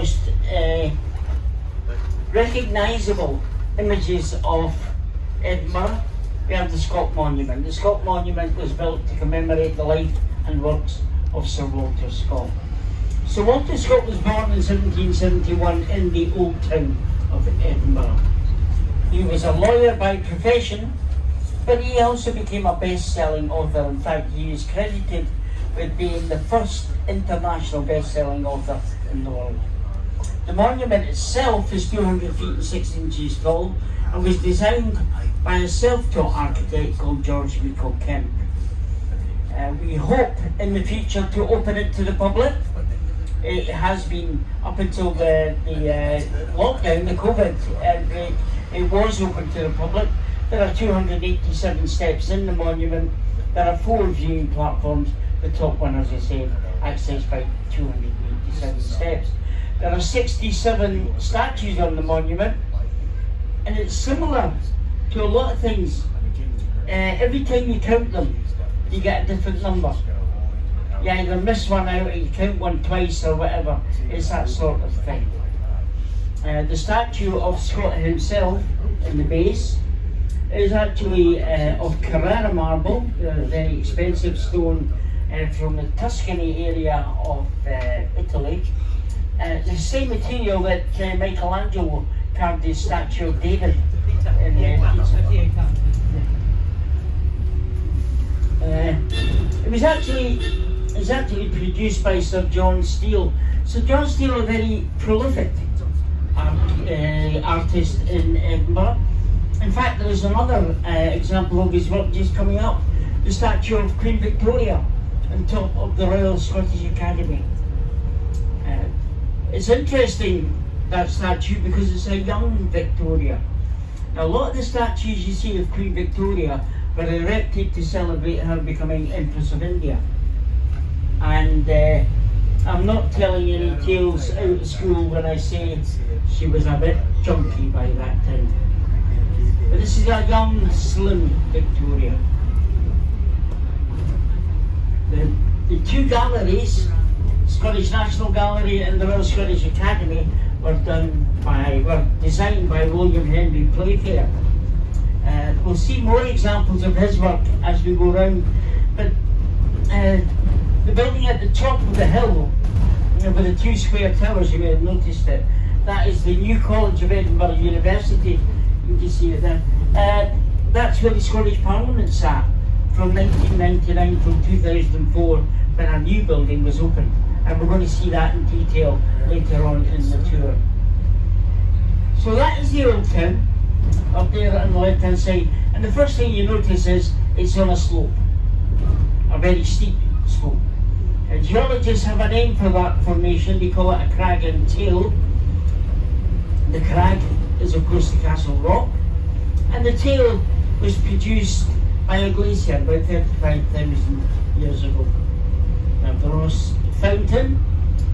most uh, recognisable images of Edinburgh, we have the Scott Monument. The Scott Monument was built to commemorate the life and works of Sir Walter Scott. Sir Walter Scott was born in 1771 in the old town of Edinburgh. He was a lawyer by profession, but he also became a best-selling author. In fact, he is credited with being the first international best-selling author in the world. The monument itself is 200 feet and 6 inches tall and was designed by a self-taught architect called George Meikle Kemp. Uh, we hope in the future to open it to the public. It has been up until the, the uh, lockdown, the COVID outbreak, it was open to the public. There are 287 steps in the monument. There are four viewing platforms. The top one, as I said, accessed by 287 steps. There are 67 statues on the monument, and it's similar to a lot of things. Uh, every time you count them, you get a different number. You either miss one out or you count one twice or whatever. It's that sort of thing. Uh, the statue of Scott himself in the base is actually uh, of Carrara marble, a very expensive stone uh, from the Tuscany area of uh, Italy. Uh, the same material that uh, Michelangelo carved his statue of David in uh, Uh, it was actually it was actually produced by Sir John Steell. Sir John Steell, a very prolific art, uh, artist in Edinburgh. In fact, there is another uh, example of his work just coming up: the statue of Queen Victoria on top of the Royal Scottish Academy. It's interesting that statue because it's a young Victoria. Now, a lot of the statues you see of Queen Victoria were erected to celebrate her becoming Empress of India. And uh, I'm not telling any tales out of school when I say she was a bit chunky by that time. But this is a young, slim Victoria. The, the two galleries, Scottish National Gallery and the Royal Scottish Academy, were done by, were designed by William Henry Playfair. Uh, we'll see more examples of his work as we go round. But uh, the building at the top of the hill, you know, with the two square towers, you may have noticed it. That is the new College of Edinburgh University. You can see it there. Uh, that's where the Scottish Parliament sat from 1999 till 2004 when a new building was opened. And we're going to see that in detail later on in the tour. So that is the old town up there on the left hand side. And the first thing you notice is it's on a slope, a very steep slope. And geologists have a name for that formation, they call it a crag and tail. The crag is of course the Castle Rock, and the tail was produced by a glacier about 35,000 years ago. Now the Ross Fountain,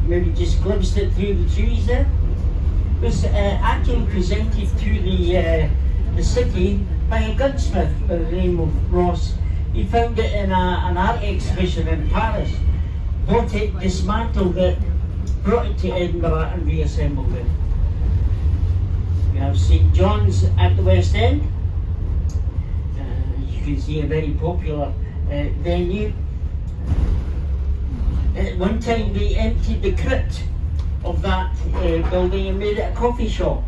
maybe just glimpsed it through the trees there, It was uh, actually presented to the uh, the city by a gunsmith by the name of Ross. He found it in a, an art exhibition in Paris, bought it, dismantled it, brought it to Edinburgh and reassembled it. We have St John's at the West End. Uh, you can see a very popular uh, venue. At one time they emptied the crypt of that uh, building and made it a coffee shop.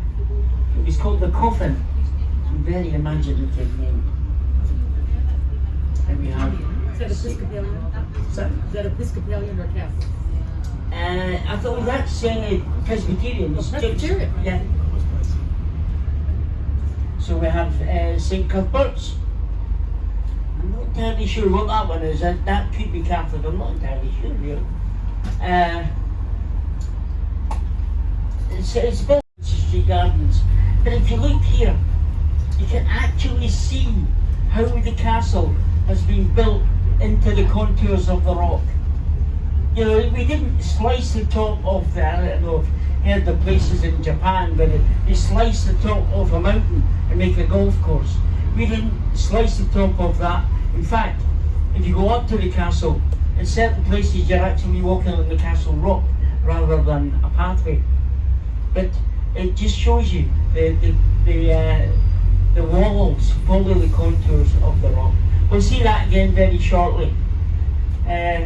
It was called the Coffin. Very imaginative name. And we have. Is that Episcopalian? Sorry? Is that Episcopalian or Catholic? Uh, I thought that's uh, Presbyterian. It's Oh, Presbyterian. Yeah. So we have uh, St Cuthbert's. Entirely sure what that one is. That, that could be Catholic. I'm not entirely sure really. Uh, it's, it's built in Street Gardens. But if you look here, you can actually see how the castle has been built into the contours of the rock. You know, we didn't slice the top of the, I don't know heard the places in Japan where they, they slice the top of a mountain and make a golf course. We didn't slice the top of that. In fact, if you go up to the castle, in certain places you're actually walking on the castle rock rather than a pathway. but it just shows you the the the, uh, the walls follow the contours of the rock. We'll see that again very shortly. Uh,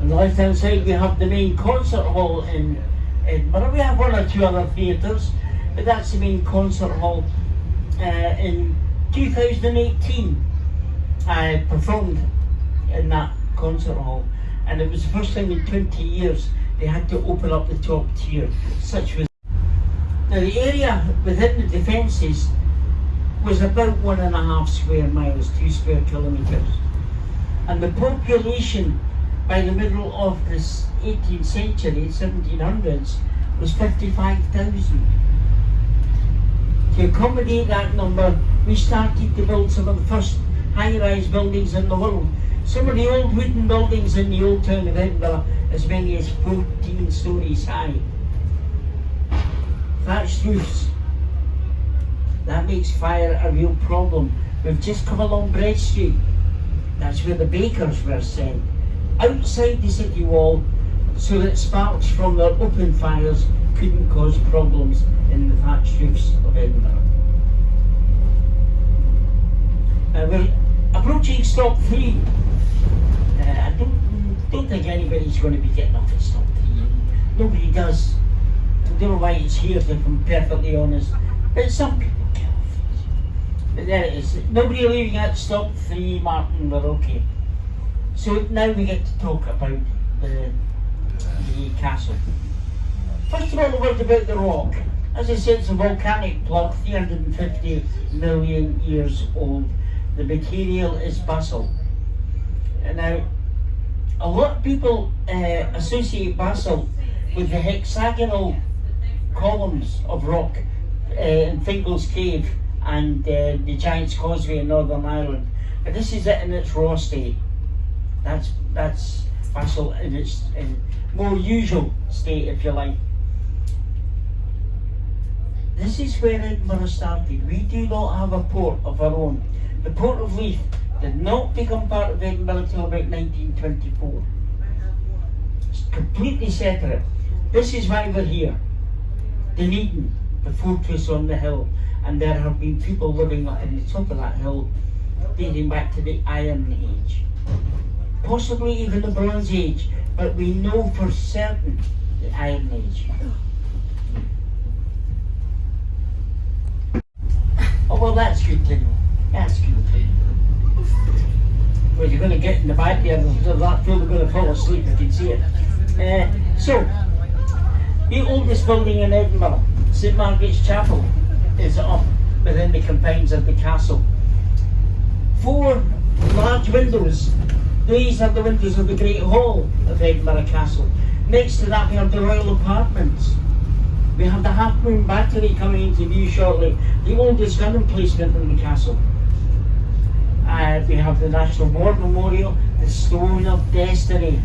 on the left hand side we have the main concert hall in Edinburgh. We have one or two other theatres, but that's the main concert hall. Uh, in 2018, I performed in that concert hall, and it was the first time in 20 years they had to open up the top tier. Such was now the area within the defences was about one and a half square miles, two square kilometres, and the population by the middle of this 18th century, 1700s, was 55,000. To accommodate that number, we started to build some of the first high-rise buildings in the world. Some of the old wooden buildings in the old town of Edinburgh as many as 14 stories high. Thatched roofs. That makes fire a real problem. We've just come along Bread Street. That's where the bakers were sent. Outside the city wall so that sparks from their open fires couldn't cause problems in the roofs of Edinburgh. Uh, we're approaching stop three. Uh, I don't, don't think anybody's going to be getting off at stop three. Nobody does. I don't know why it's here, if I'm perfectly honest. But some people get off. But there it is. Nobody leaving at stop three, Martin, we're okay. So now we get to talk about the, the castle. First of all, a word about the rock. As I said, it's a volcanic plug, 350 million years old. The material is basalt. Now, a lot of people uh, associate basalt with the hexagonal columns of rock uh, in Fingal's Cave and uh, the Giant's Causeway in Northern Ireland. But this is it in its raw state. That's that's basalt in its in more usual state, if you like. This is where Edinburgh started. We do not have a port of our own. The port of Leith did not become part of Edinburgh until about 1924. It's completely separate. This is why we're here. Dunedin, the fortress on the hill, and there have been people living up on the top of that hill dating back to the Iron Age. Possibly even the Bronze Age, but we know for certain the Iron Age. Oh well, that's good to know. That's good to know. Well, you're going to get in the back there, that fool are going to fall asleep. I can see it. Uh, so, the oldest building in Edinburgh, St Margaret's Chapel, is up within the confines of the castle. Four large windows. These are the windows of the Great Hall of Edinburgh Castle. Next to that, we have the Royal Apartments. We have the Half Moon Battery coming into view shortly, the oldest gun emplacement in the castle. Uh, we have the National War Memorial, the Stone of Destiny,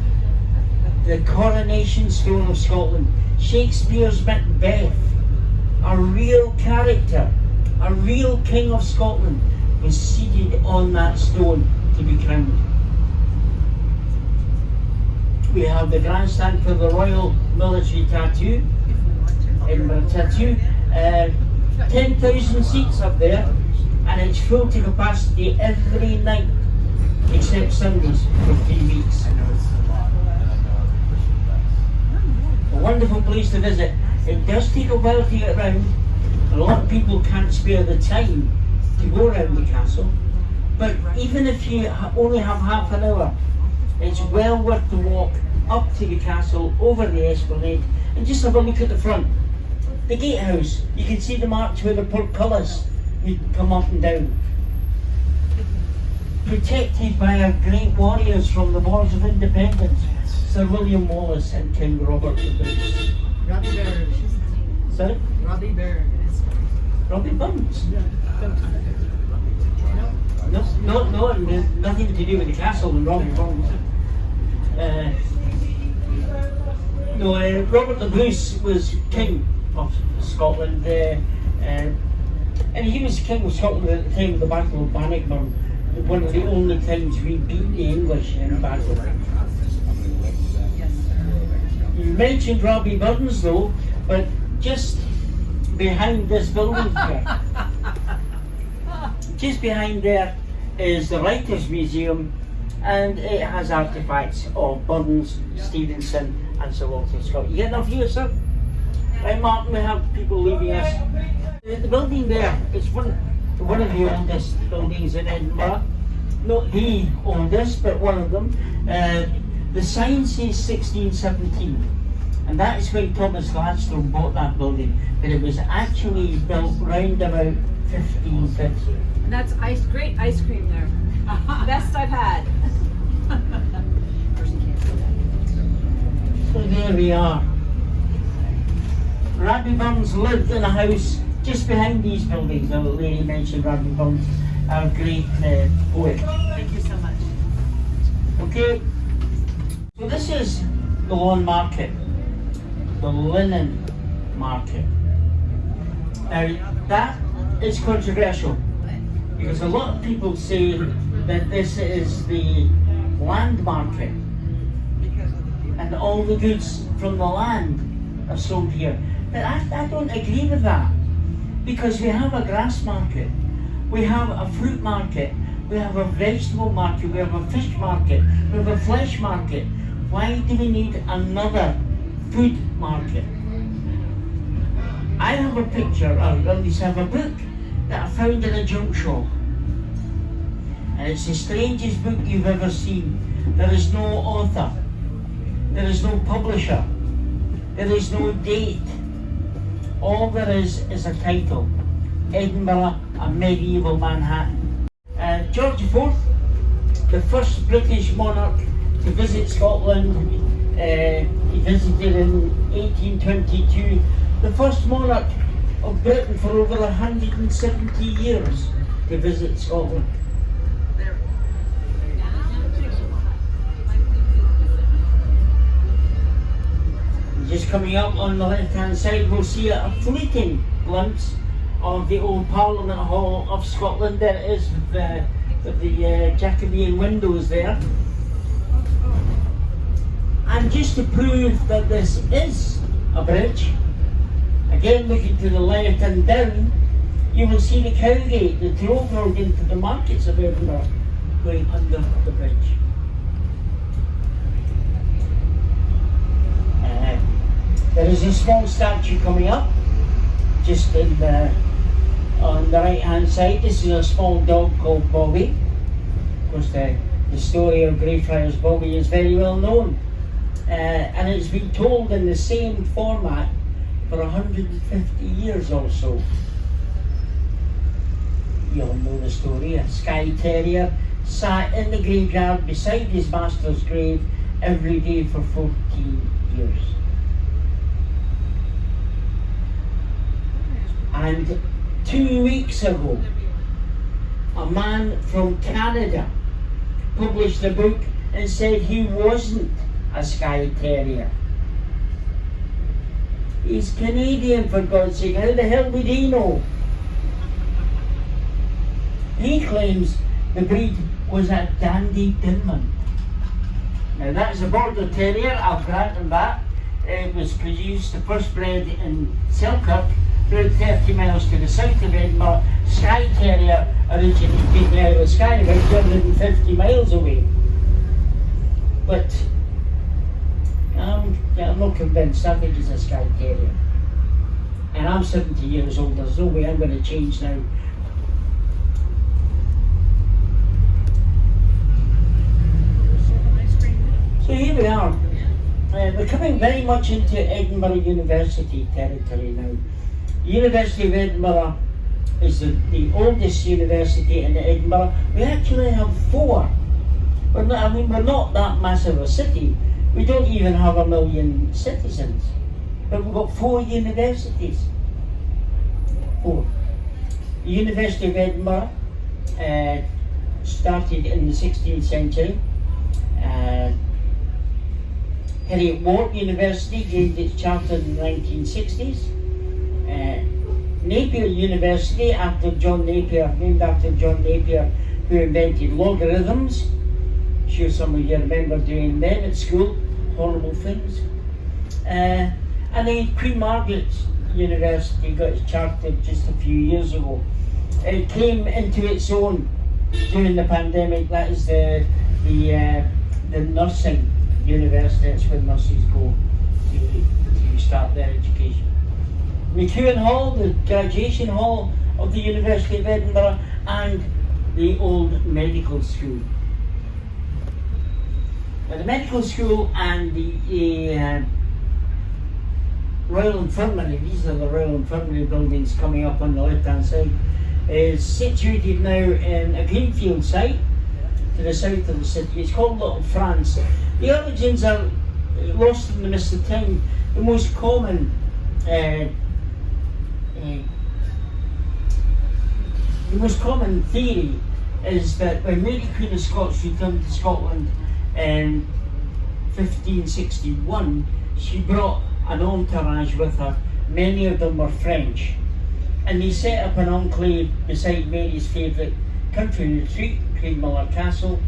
the Coronation Stone of Scotland, Shakespeare's Macbeth, a real character, a real King of Scotland, was seated on that stone to be crowned. We have the grandstand for the Royal Military Tattoo, Edinburgh Tattoo. Uh, 10,000 seats up there, and it's full to capacity every night, except Sundays for three weeks. A wonderful place to visit. It does take a while to get around. A lot of people can't spare the time to go around the castle. But even if you only have half an hour, it's well worth the walk up to the castle, over the esplanade, and just have a look at the front. The gatehouse, you can see the march with the portcullis. You come up and down. Protected by our great warriors from the Wars of Independence, Sir William Wallace and King Robert the Bruce. Robbie. Sorry? Robbie Bear. Robbie Burns. No, no, no, nothing to do with the castle and Robbie Burns. Uh, no, uh, Robert the Bruce was king of Scotland, uh, uh, and he was king of Scotland at the time of the Battle of Bannockburn, one of the only times we beat the English in a battle. You mentioned Robbie Burns though, But just behind this building here, just behind there is the Writers' Museum and it has artifacts of Burns, Stevenson and Sir Walter Scott. You get enough here, sir? Right, Martin, we have people leaving us. The building there is one, one of the oldest buildings in Edinburgh. Not the oldest, but one of them. Uh, the sign says 1617, and that is when Thomas Gladstone bought that building, but it was actually built round about 1550. And that's ice, great ice cream there. Best I've had. Person can't say that. So there we are. Rabbie Burns lived in a house just behind these buildings. The lady mentioned Rabbie Burns, our great uh, poet. Thank you so much. Okay, so this is the lawn market, the linen market. Now that is controversial because a lot of people say that this is the land market and all the goods from the land are sold here. But I, I don't agree with that because we have a grass market, we have a fruit market, we have a vegetable market, we have a fish market, we have a flesh market. Why do we need another food market? I have a picture, or at least have a book that I found in a junk shop. And it's the strangest book you've ever seen. There is no author. There is no publisher. There is no date. All there is is a title. Edinburgh, a medieval Manhattan. Uh, George IV, the first British monarch to visit Scotland, uh, he visited in 1822. The first monarch of Britain for over 170 years to visit Scotland. Just coming up on the left hand side, we'll see a fleeting glimpse of the old Parliament Hall of Scotland. There it is with the, with the uh, Jacobean windows there. And just to prove that this is a bridge, again looking to the left and down, you will see the Cowgate, the drove road into the markets of Edinburgh, going under the bridge. Uh, there is a small statue coming up, just in the, on the right hand side. This is a small dog called Bobby. Of course, the, the story of Greyfriars Bobby is very well known. Uh, and it's been told in the same format for 150 years or so. You all know the story. A Skye Terrier sat in the graveyard beside his master's grave every day for 14 years. And two weeks ago, a man from Canada published a book and said he wasn't a Skye Terrier. He's Canadian for God's sake. How the hell did he know? He claims the breed was a Dandy Dinmont. Now that's a Border Terrier, I'll grant him that. It was produced, the first bred in Selkirk, about 30 miles to the south of Edinburgh. Skye Terrier originally taken out of Skye, about 250 miles away. But yeah, I'm not convinced. I think he's a Skye Terrier. And I'm 70 years old. There's no way I'm going to change now. So here we are. Uh, we're coming very much into Edinburgh University territory now. University of Edinburgh is the, the oldest university in Edinburgh. We actually have four. We're not, I mean, we're not that massive a city. We don't even have a million citizens. But we've got four universities. Four. The University of Edinburgh uh, started in the 16th century. Uh, Heriot-Watt University gained its charter in the 1960s. Uh, Napier University, after John Napier, named after John Napier, who invented logarithms. I'm sure some of you remember doing them at school, horrible things. Uh, And then Queen Margaret's University got chartered just a few years ago. It came into its own during the pandemic. That is the the uh, the nursing university. It's where nurses go to, to start their education. McEwan Hall, the graduation hall of the University of Edinburgh, and the old medical school. Now, the medical school and the uh, Royal Infirmary, these are the Royal Infirmary buildings coming up on the left hand side, is situated now in a greenfield site to the south of the city. It's called Little France. The origins are lost in the mist of time. The most common uh, the most common theory is that when Mary Queen of Scots returned to Scotland in 1561, she brought an entourage with her. Many of them were French. And they set up an enclave beside Mary's favourite country retreat, Craigmillar Castle,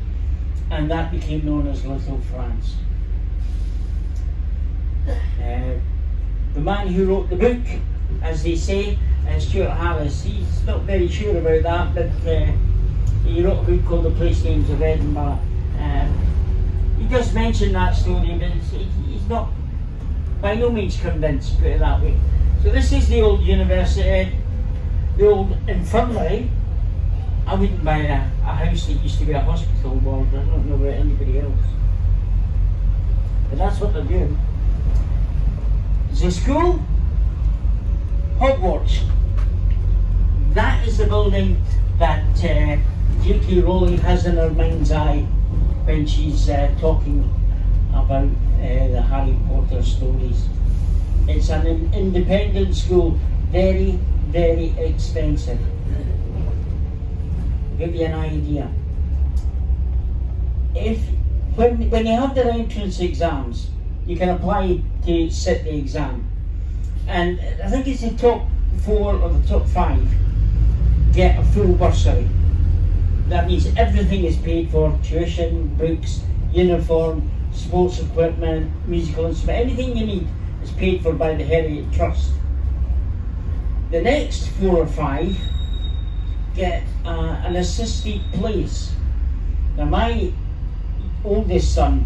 and that became known as Little France. Uh, the man who wrote the book, as they say, uh, Stuart Harris, he's not very sure about that, but uh, he wrote a book called The Place Names of Edinburgh. Uh, he does mention that story, but he's not by no means convinced, put it that way. So this is the old university, the old infirmary. I wouldn't buy a, a house that used to be a hospital ward, I don't know about anybody else. But that's what they're doing. The school, Hogwarts. That is the building that uh, J.K. Rowling has in her mind's eye when she's uh, talking about uh, the Harry Potter stories. It's an independent school, very, very expensive. Give you an idea. If when when you have the entrance exams, you can apply to sit the exam, and I think it's the top four or the top five get a full bursary. That means everything is paid for: tuition, books, uniform, sports equipment, musical instrument, anything you need is paid for by the Heriot Trust. The next four or five get uh, an assisted place. Now my oldest son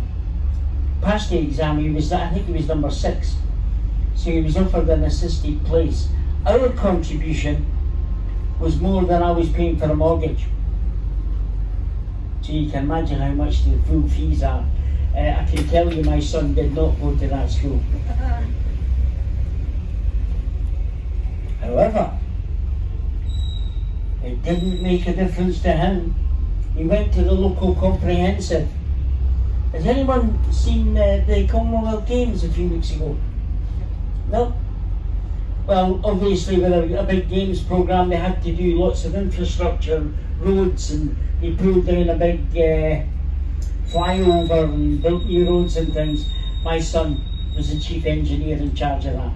passed the exam. He was, I think, he was number six, so he was offered an assisted place. Our contribution was more than I was paying for a mortgage. So you can imagine how much the full fees are. Uh, I can tell you my son did not go to that school. However, it didn't make a difference to him. He went to the local comprehensive. Has anyone seen uh, the Commonwealth Games a few weeks ago? No? Well, obviously, with a, a big games programme, they had to do lots of infrastructure, roads, and they pulled down a big uh, flyover and built new roads and things. My son was the chief engineer in charge of that.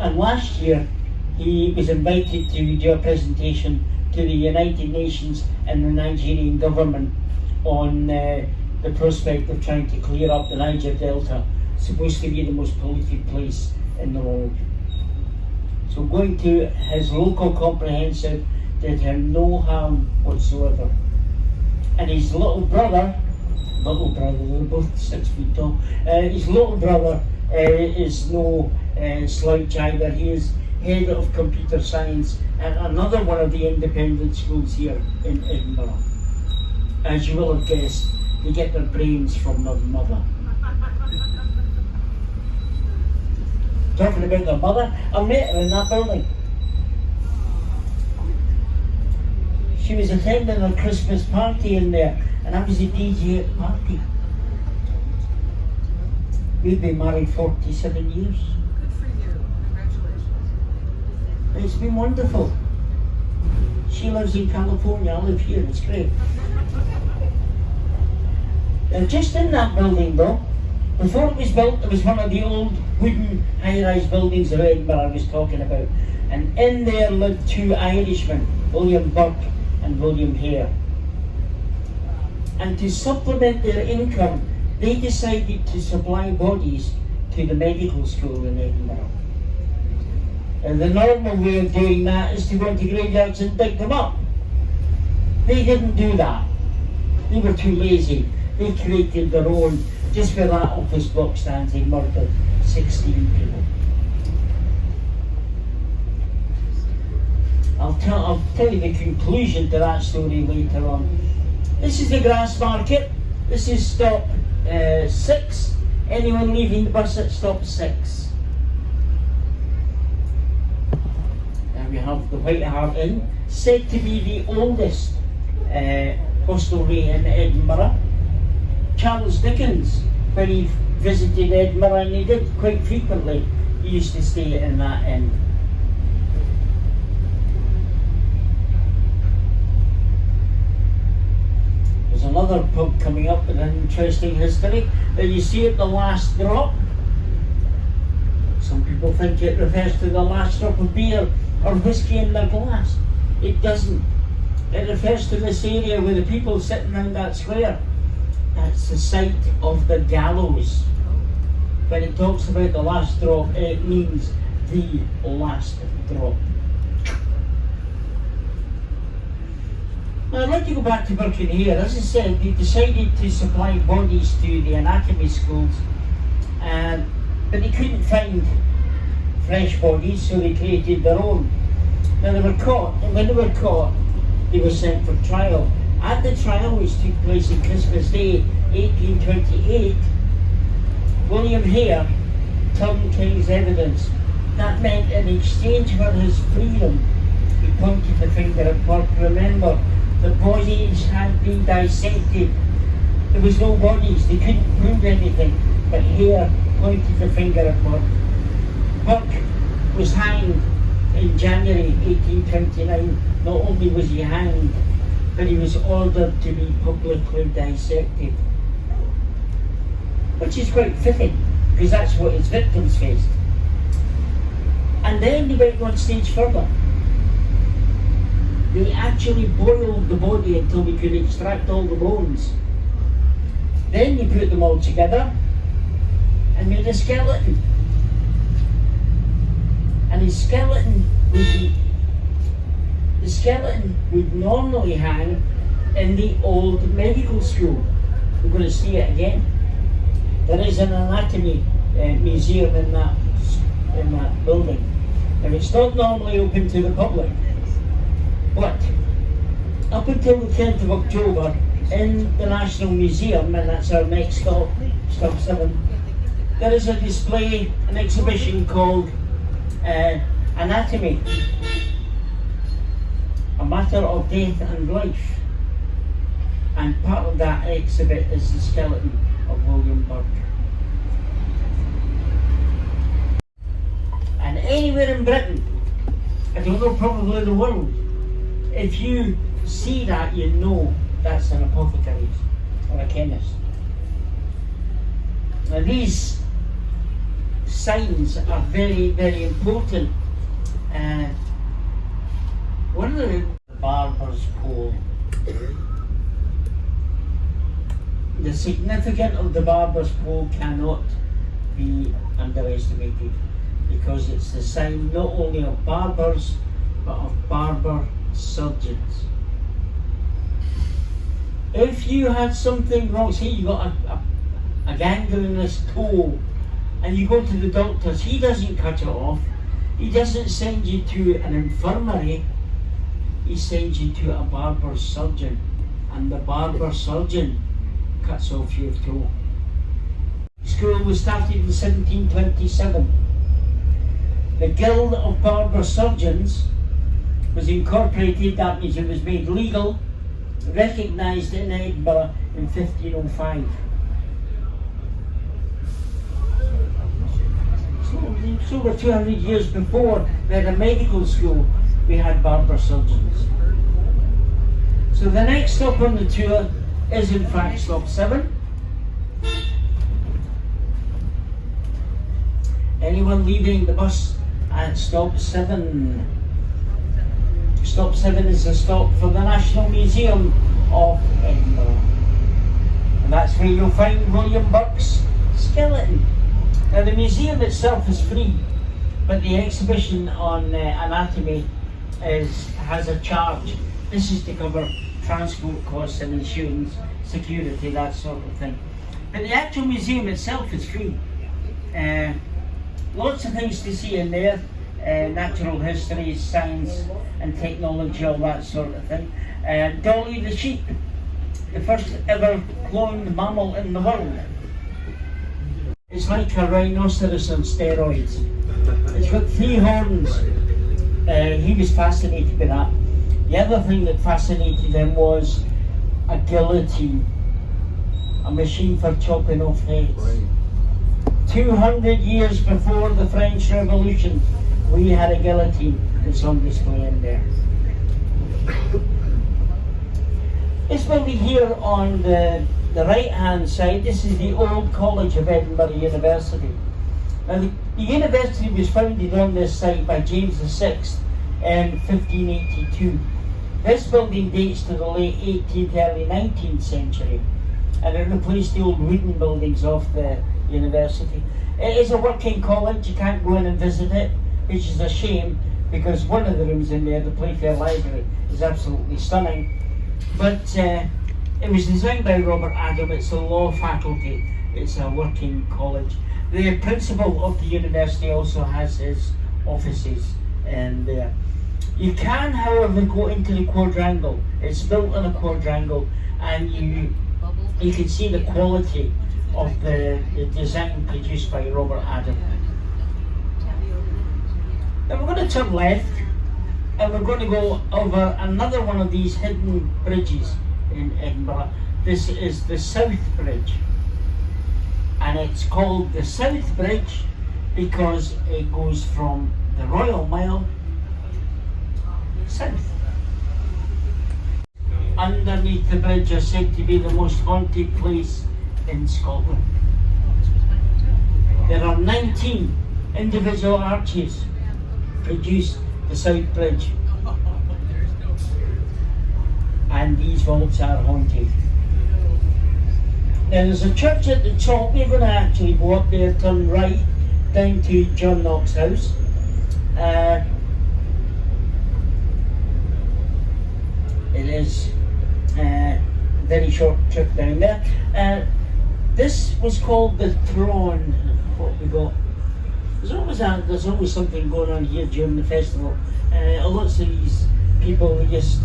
And last year, he was invited to do a presentation to the United Nations and the Nigerian government on uh, the prospect of trying to clear up the Niger Delta, supposed to be the most polluted place in the world. So going to his local comprehensive did him no harm whatsoever. And his little brother, little brother, they're both six feet tall, uh, his little brother uh, is no uh, slouch either. He is head of computer science at another one of the independent schools here in Edinburgh. As you will have guessed, they get their brains from their mother. Talking about their mother, I met her in that building. She was attending a Christmas party in there, and I was a DJ at the party. We've been married 47 years. Good for you. Congratulations. It's been wonderful. She lives in California, I live here, it's great. And just in that building though, before it was built, it was one of the old wooden high-rise buildings of Edinburgh I was talking about. And in there lived two Irishmen, William Burke and William Hare. And to supplement their income, they decided to supply bodies to the medical school in Edinburgh. And the normal way of doing that is to go into graveyards and dig them up. They didn't do that. They were too lazy. They created their own. Just where that office block stands, they murdered 16 people. I'll tell, I'll tell you the conclusion to that story later on. This is the grass market. This is stop uh, six. Anyone leaving the bus at stop six? There we have the White Hart Inn, said to be the oldest uh, hostelry in Edinburgh. Charles Dickens, when he visited Edinburgh, and he did quite frequently, he used to stay in that inn. There's another pub coming up with an interesting history. That you see at the last drop. Some people think it refers to the last drop of beer or whiskey in their glass. It doesn't. It refers to this area where the people sitting around that square. That's the site of the gallows. When it talks about the last drop, it means the last drop. Now, I'd like to go back to working here. As I said, they decided to supply bodies to the anatomy schools, um, but they couldn't find fresh bodies, so they created their own. Now, they were caught, and when they were caught, they were sent for trial. At the trial, which took place on Christmas Day, 1828, William Hare turned King's evidence. That meant in exchange for his freedom, he pointed the finger at Burke. Remember, the bodies had been dissected. There was no bodies, they couldn't prove anything. But Hare pointed the finger at Burke. Burke was hanged in January 1829. Not only was he hanged, but he was ordered to be publicly dissected. Which is quite fitting, because that's what his victims faced. And then they went one stage further. They actually boiled the body until they could extract all the bones. Then they put them all together and made a skeleton. And his skeleton would be the skeleton would normally hang in the old medical school. We're going to see it again. There is an anatomy uh, museum in that in that building. Now it's not normally open to the public, but up until the 10th of October in the National Museum, and that's our next stop, stop seven, there is a display, an exhibition called uh, Anatomy a matter of death and life. And part of that exhibit is the skeleton of William Burke. And anywhere in Britain, I don't know, probably the world, if you see that, you know that's an apothecary or a chemist. Now these signs are very, very important. Uh, one of the barber's pole. The significance of the barber's pole cannot be underestimated because it's the sign not only of barbers but of barber surgeons. If you had something wrong, say you got a, a, a gangrenous toe and you go to the doctor's, he doesn't cut it off. He doesn't send you to an infirmary he sends you to a barber surgeon, and the barber surgeon cuts off your toe. School was started in 1727. The Guild of Barber Surgeons was incorporated, that means it was made legal, recognised in Edinburgh in 1505. So over 200 years before we had a medical school we had barber surgeons. So the next stop on the tour is in fact stop 7. Anyone leaving the bus at stop 7? Stop 7 is a stop for the National Museum of Edinburgh. And that's where you'll find William Burke's skeleton. Now the museum itself is free, but the exhibition on uh, anatomy is has a charge. This is to cover transport costs and insurance, security, that sort of thing. But the actual museum itself is free. Uh, lots of things to see in there. Uh, natural history, science and technology, all that sort of thing. Uh, Dolly the sheep, the first ever cloned mammal in the world. It's like a rhinoceros on steroids. It's got three horns. Uh, he was fascinated by that. The other thing that fascinated him was a guillotine, a machine for chopping off heads. 200 years before the French Revolution, we had a guillotine that's on display in there. This building here on the, the right hand side, this is the old College of Edinburgh University. Now the, the university was founded on this site by James VI in 1582. This building dates to the late 18th, early 19th century and it replaced the old wooden buildings of the university. It is a working college, you can't go in and visit it, which is a shame because one of the rooms in there, the Playfair Library, is absolutely stunning. But uh, it was designed by Robert Adam, it's a law faculty, it's a working college. The principal of the university also has his offices in there. You can, however, go into the quadrangle. It's built on a quadrangle, and you you can see the quality of the, the design produced by Robert Adam. Then we're going to turn left, and we're going to go over another one of these hidden bridges in Edinburgh. This is the South Bridge, and it's called the South Bridge because it goes from the Royal Mile south. Underneath the bridge are said to be the most haunted place in Scotland. There are 19 individual arches produce the South Bridge. And these vaults are haunted. Now there's a church at the top, we're going to actually go up there, turn right, down to John Knox house. Uh, it is uh, very short trip down there. Uh, this was called the Tron. What we got? There's always a, there's always something going on here during the festival. Uh, lots of these people just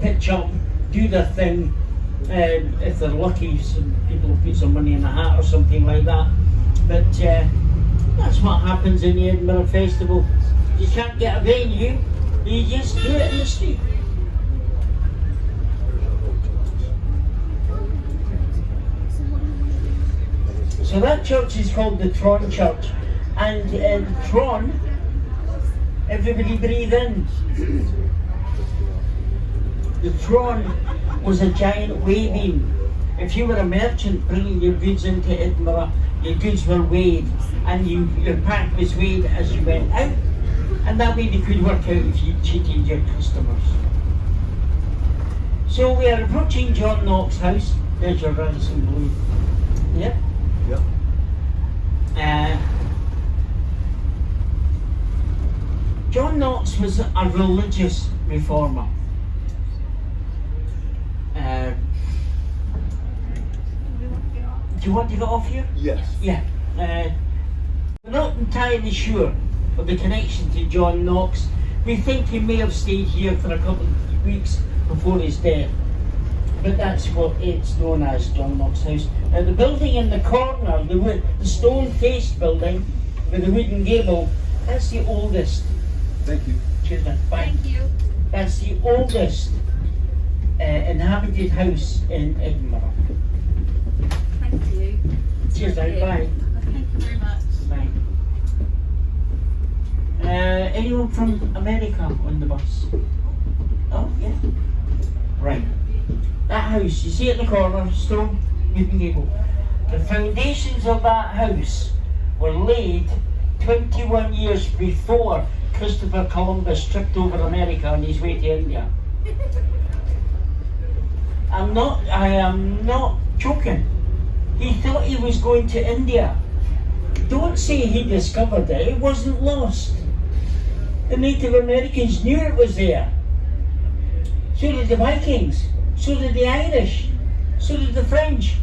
pitch up, do their thing. Um, if they're lucky, some people put some money in a hat or something like that. But uh, that's what happens in the Edinburgh Festival. You can't get a venue, you just do it in the street. So that church is called the Tron Church. And uh, Tron, everybody breathe in. The Tron was a giant waving. If you were a merchant bringing your goods into Edinburgh, your goods were weighed and you, your pack was weighed as you went out. And that way they could work out if you cheated your customers. So we are approaching John Knox house. There's your Radisson Blu. Yep. Yep. Uh, John Knox was a religious reformer. Uh, do you want to get off here? Yes. Yeah. Uh, we're not entirely sure of the connection to John Knox. We think he may have stayed here for a couple of weeks before his death. But that's what it's known as, John Knox House. Now the building in the corner, the, wood, the stone-faced building with the wooden gable, that's the oldest. Thank you. Cheers, man. Bye. Thank you. That's the oldest uh, inhabited house in Edinburgh. Cheers, man. Bye. Thank you very much. Bye. Uh, anyone from America on the bus? Oh, yeah. Right. That house, you see at the corner, stone, wooden gable. The foundations of that house were laid 21 years before Christopher Columbus tripped over America on his way to India. I'm not, I am not joking. He thought he was going to India. don't say he discovered it, it wasn't lost. The Native Americans knew it was there. So did the Vikings. So did the Irish. So did the French.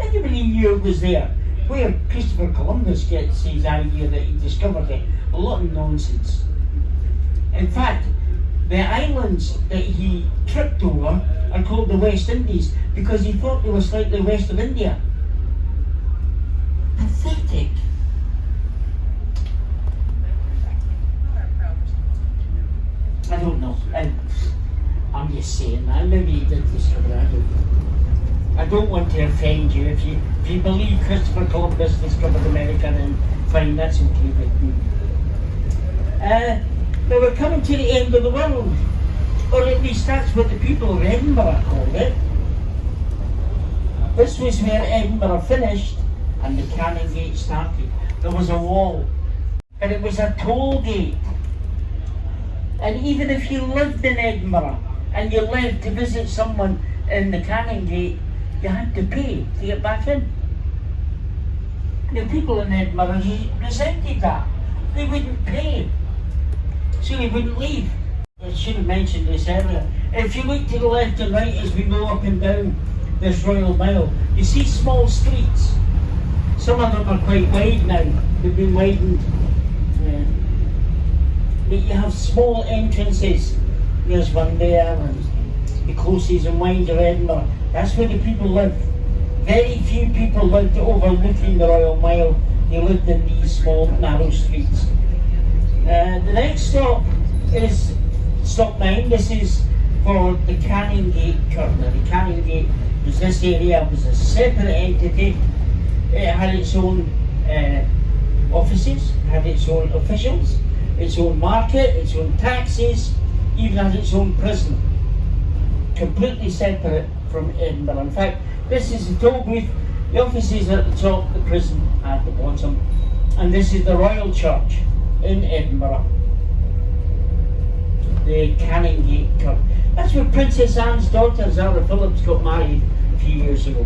Everybody knew it was there. Where Christopher Columbus gets his idea that he discovered it, a lot of nonsense. In fact, the islands that he tripped over are called the West Indies because he thought they were slightly west of India. Pathetic. I don't know. I, I'm just saying that. Maybe he did know. I don't want to offend you. If you if you believe Christopher Columbus discovered America, then fine, that's okay with me. Uh, now we're coming to the end of the world. Or at least that's what the people of Edinburgh called it. This was where Edinburgh finished and the Canongate started. There was a wall. And it was a toll gate. And even if you lived in Edinburgh and you lived to visit someone in the Canongate, you had to pay to get back in. The people in Edinburgh resented that. They wouldn't pay. So they wouldn't leave. I should have mentioned this earlier. If you look to the left and right as we go up and down this Royal Mile, you see small streets. Some of them are quite wide now. They've been widened. Yeah. But you have small entrances. There's one there, and the closes and wynds of Edinburgh. That's where the people live. Very few people lived overlooking the Royal Mile. They lived in these small, narrow streets. Uh, the next stop is stop nine. This is for the Canongate Curtain. The Canongate was this area was a separate entity. It had its own uh, offices, had its own officials, its own market, its own taxes, even had its own prison. Completely separate from Edinburgh. In fact, this is the toll booth. The office is at the top, the prison at the bottom, and this is the Royal Church in Edinburgh. The Canongate Kirk. That's where Princess Anne's daughter Zara Phillips got married a few years ago.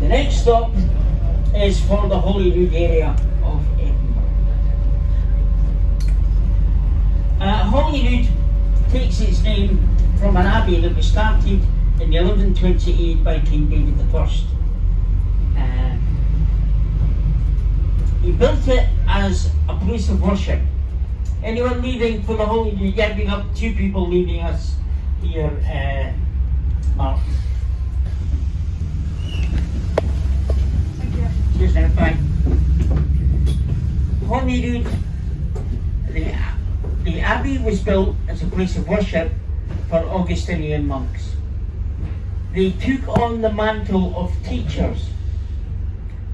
The next stop is for the Holyrood area of Edinburgh. Uh, Holyrood takes its name from an abbey that was started in 1128 by King David I. Uh, he built it as a place of worship. Anyone leaving for the Holyrood? Yeah, we have two people leaving us here, uh, Mark. Bye. Holyrood, the, the abbey was built as a place of worship for Augustinian monks. They took on the mantle of teachers.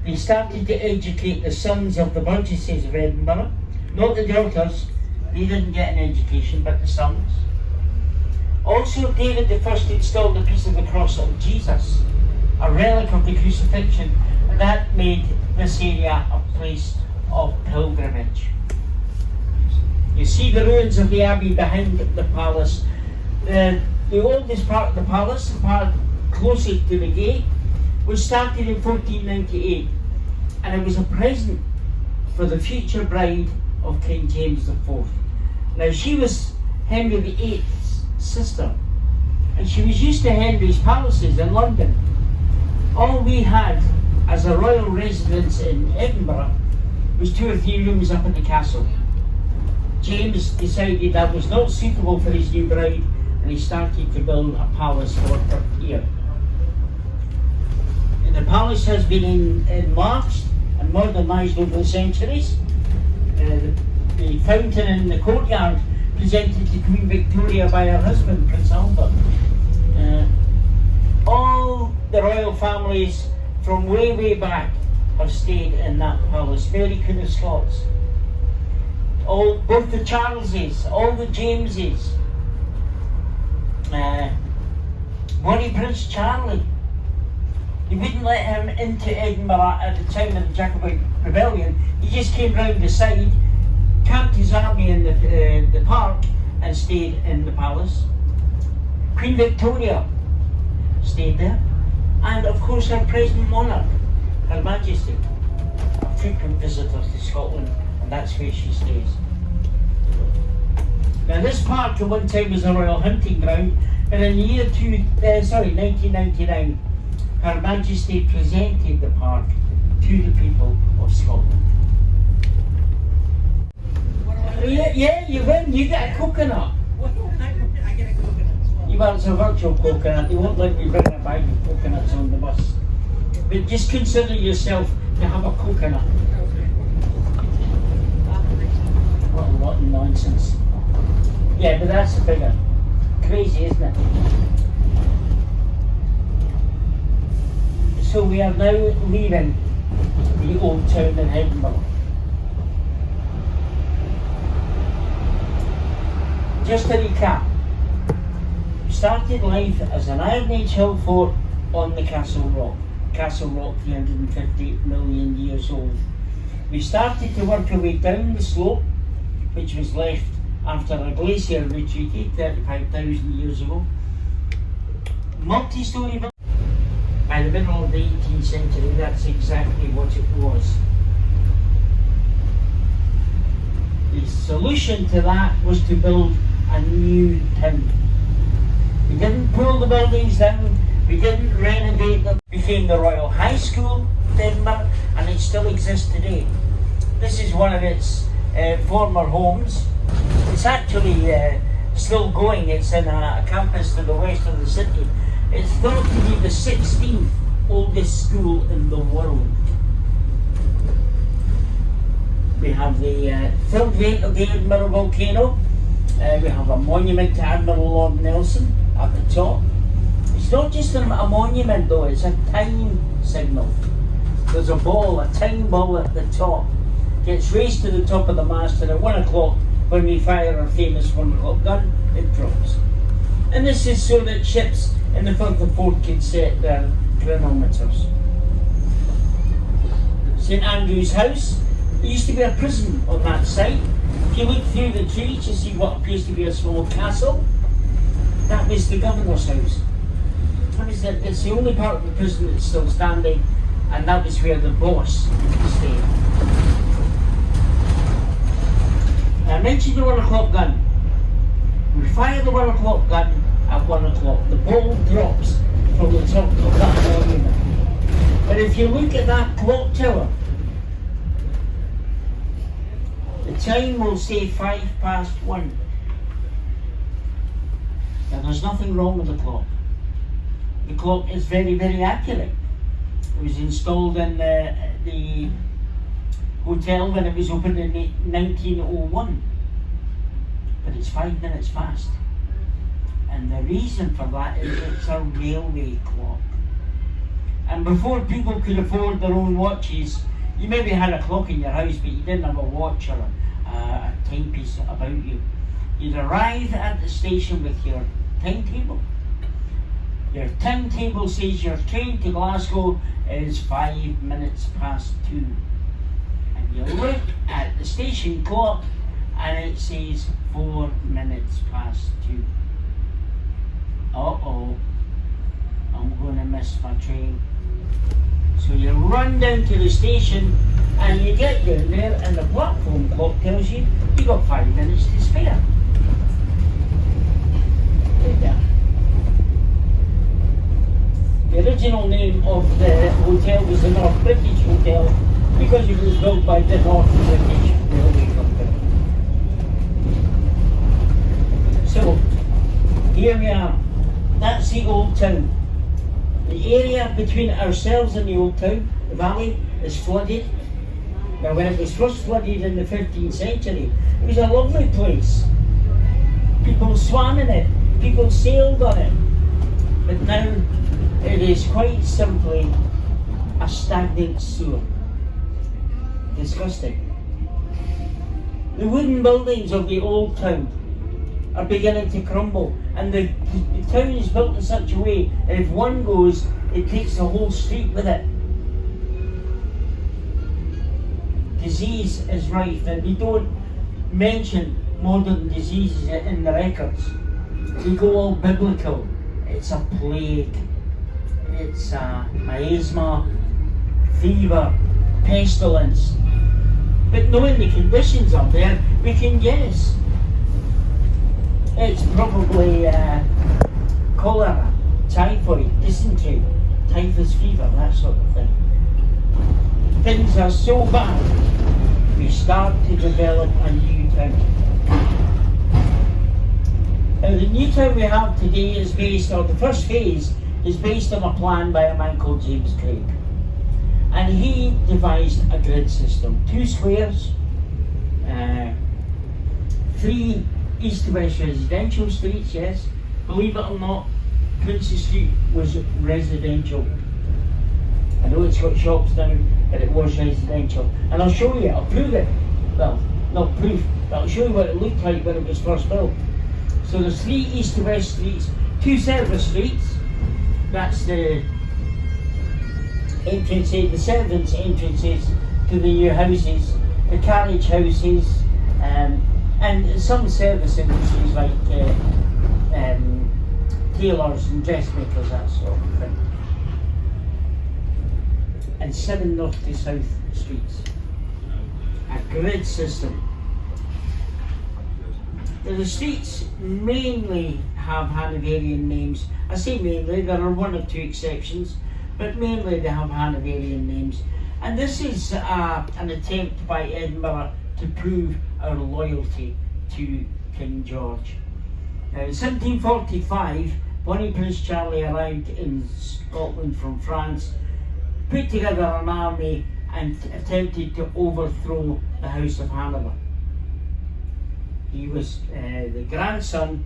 They started to educate the sons of the burgesses of Edinburgh, not the daughters, they didn't get an education, but the sons. Also, David I installed a piece of the cross of Jesus, a relic of the crucifixion, that made this area a place of pilgrimage. You see the ruins of the abbey behind the palace. The, the oldest part of the palace, the part closest to the gate, was started in 1498 and it was a present for the future bride of King James IV. Now she was Henry VIII's sister and she was used to Henry's palaces in London. All we had as a royal residence in Edinburgh was two or three rooms up at the castle. James decided that was not suitable for his new bride and he started to build a palace for her here. And the palace has been in, enlarged and modernised over the centuries. Uh, the, the fountain in the courtyard presented to Queen Victoria by her husband, Prince Albert. Uh, all the royal families from way, way back have stayed in that palace. Mary Queen of Scots, all, both the Charleses, all the Jameses, uh, Bonnie Prince Charlie. He wouldn't let him into Edinburgh at the time of the Jacobite Rebellion. He just came round the side, camped his army in the, uh, the park, and stayed in the palace. Queen Victoria stayed there. And of course, our present monarch, Her Majesty, a frequent visitor to Scotland, and that's where she stays. Now this park at one time was a royal hunting ground, and in the year two, uh, sorry, 1999, Her Majesty presented the park to the people of Scotland. What do I do? Yeah, yeah, you win. You get a coconut. What do I, I get a You want a virtual coconut. They won't let me bring a bag of coconuts on the bus. But just consider yourself to have a coconut. What a rotten nonsense. Yeah, but that's the figure. Crazy, isn't it? So we are now leaving the old town in Edinburgh. Just to recap, started life as an Iron Age hill fort on the Castle Rock. Castle Rock 350 million years old. We started to work our way down the slope, which was left after a glacier retreated 35,000 years ago. Multi-story. By the middle of the 18th century, that's exactly what it was. The solution to that was to build a new town. We didn't pull the buildings down, we didn't renovate them. It became the Royal High School, Denmark, and it still exists today. This is one of its uh, former homes. It's actually uh, still going. It's in a, a campus to the west of the city. It's thought to be the 16th oldest school in the world. We have the uh, third gate of the Edinburgh volcano. Uh, we have a monument to Admiral Lord Nelson at the top. It's not just a, a monument though, it's a time signal. There's a ball, a time ball at the top. Gets raised to the top of the mast and at one o'clock when we fire our famous one o'clock gun, it drops. And this is so that ships in the front of port can set their chronometers. St Andrew's House. Used to be a prison on that site. If you look through the trees, you see what appears to be a small castle. That was the governor's house. That is the, it's the only part of the prison that's still standing, and that was where the boss stayed. I mentioned the one o'clock gun. We fire the one o'clock gun at one o'clock. The ball drops from the top of that monument. But if you look at that clock tower, the time will say five past one. Now there's nothing wrong with the clock. The clock is very, very accurate. It was installed in uh, the hotel when it was opened in 1901. But it's five minutes fast. And the reason for that is it's a railway clock. And before people could afford their own watches, you maybe had a clock in your house, but you didn't have a watch or a, a timepiece about you. You'd arrive at the station with your timetable. Your timetable says your train to Glasgow is five minutes past two. And you look at the station clock and it says four minutes past two. Uh oh, I'm gonna miss my train. So you run down to the station and you get down there and the platform clock tells you you've got five minutes to spare. Right there. The original name of the hotel was the North British Hotel because it was built by the North British Railway Company. So, here we are. That's the old town. The area between ourselves and the old town, the valley, is flooded. Now, when it was first flooded in the 15th century, it was a lovely place. People swam in it, people sailed on it. But now it is quite simply a stagnant sewer. Disgusting. The wooden buildings of the old town are beginning to crumble, and the, the town is built in such a way that if one goes, it takes the whole street with it. Disease is rife, and we don't mention modern diseases in the records. We go all biblical. It's a plague. It's a miasma, fever, pestilence. But knowing the conditions up there, we can guess. It's probably uh, cholera, typhoid, dysentery, typhus fever, that sort of thing. Things are so bad, we start to develop a new town. Now, the new town we have today is based on the first phase is based on a plan by a man called James Craig. And he devised a grid system two squares, uh, three east to west residential streets, yes. Believe it or not, Princes Street was residential. I know it's got shops now, but it was residential. And I'll show you, I'll prove it. Well, not proof, but I'll show you what it looked like when it was first built. So there's three east to west streets, two service streets. That's the entrances, the servants' entrances to the new houses, the carriage houses, um, and some service industries like uh, um, tailors and dressmakers, that sort of thing. And seven north to south streets. A grid system. The streets mainly have Hanoverian names. I say mainly, there are one or two exceptions, but mainly they have Hanoverian names. And this is uh, an attempt by Edinburgh to prove our loyalty to King George. Now, in 1745, Bonnie Prince Charlie arrived in Scotland from France, put together an army, and attempted to overthrow the House of Hanover. He was uh, the grandson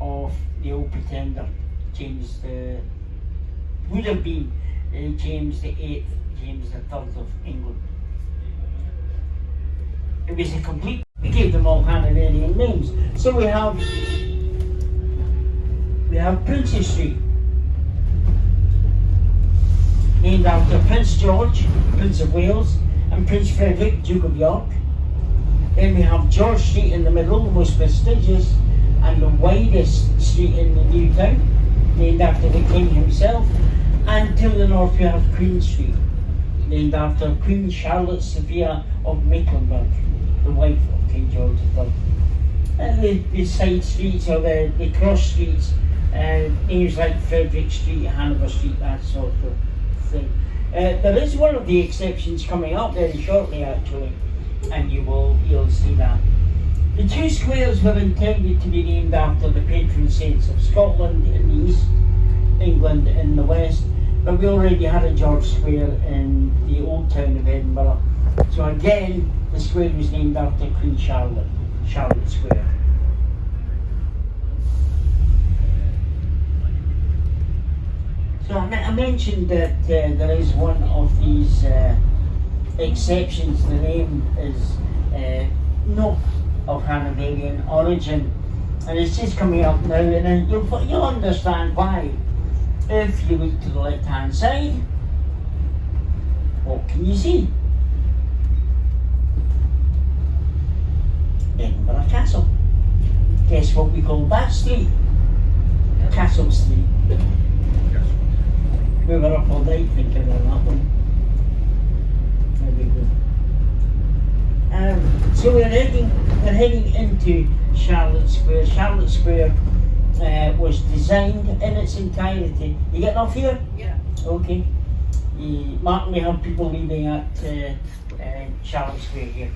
of the old pretender, James the would have been uh, James the Eighth, James the Third of England. It was a complete. We gave them all Hanoverian names. So we have we have Princes Street, named after Prince George, Prince of Wales, and Prince Frederick, Duke of York. Then we have George Street in the middle, the most prestigious and the widest street in the new town, named after the King himself. And to the north we have Queen Street, named after Queen Charlotte Sophia of Mecklenburg, the wife of King George III. And the, the side streets or the, the cross streets, uh, names like Frederick Street, Hanover Street, that sort of thing. Uh, there is one of the exceptions coming up very shortly actually, and you will you'll see that. The two squares were intended to be named after the patron saints of Scotland in the east, England in the west, but we already had a George Square in the old town of Edinburgh. So again, the square was named after Queen Charlotte, Charlotte Square. So I, mentioned that uh, there is one of these uh, exceptions. The name is uh, not of Hanoverian origin, and it's just coming up now, and then you'll you'll understand why. If you look to the left hand side, what can you see? Edinburgh Castle. Guess what we call that street? Castle Street. We were up all night thinking of that one. Very good. Um, so we're heading, we're heading into Charlotte Square. Charlotte Square uh, was designed in its entirety. You getting off here? Yeah. Okay. You, Mark may have people leaving at uh, uh, Charlotte Square here.